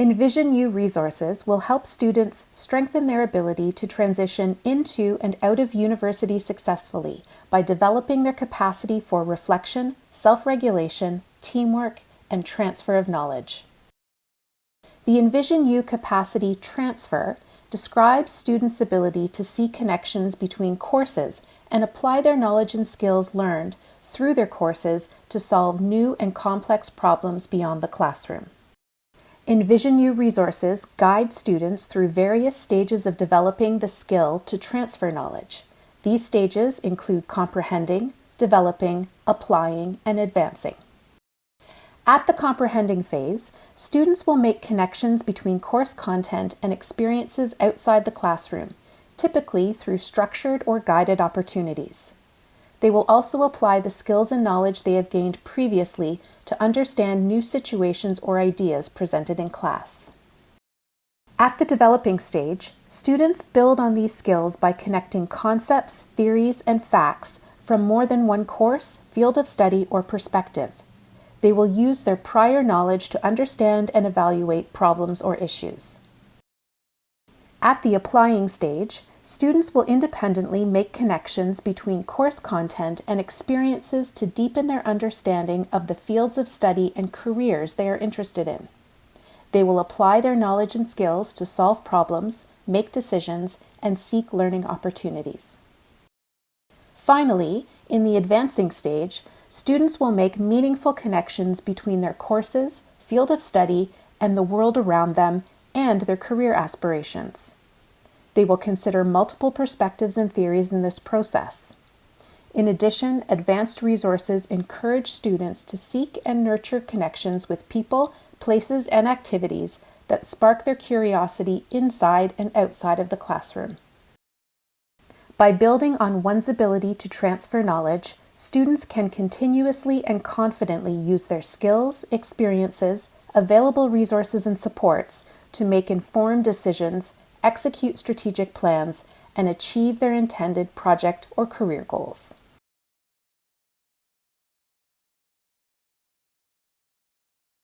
Envision U resources will help students strengthen their ability to transition into and out of university successfully by developing their capacity for reflection, self-regulation, teamwork, and transfer of knowledge. The Envision U capacity transfer describes students' ability to see connections between courses and apply their knowledge and skills learned through their courses to solve new and complex problems beyond the classroom. Envision U resources guide students through various stages of developing the skill to transfer knowledge. These stages include comprehending, developing, applying, and advancing. At the comprehending phase, students will make connections between course content and experiences outside the classroom, typically through structured or guided opportunities. They will also apply the skills and knowledge they have gained previously to understand new situations or ideas presented in class. At the developing stage, students build on these skills by connecting concepts, theories, and facts from more than one course, field of study, or perspective. They will use their prior knowledge to understand and evaluate problems or issues. At the applying stage, Students will independently make connections between course content and experiences to deepen their understanding of the fields of study and careers they are interested in. They will apply their knowledge and skills to solve problems, make decisions, and seek learning opportunities. Finally, in the advancing stage, students will make meaningful connections between their courses, field of study, and the world around them, and their career aspirations. They will consider multiple perspectives and theories in this process. In addition, advanced resources encourage students to seek and nurture connections with people, places, and activities that spark their curiosity inside and outside of the classroom. By building on one's ability to transfer knowledge, students can continuously and confidently use their skills, experiences, available resources, and supports to make informed decisions execute strategic plans, and achieve their intended project or career goals.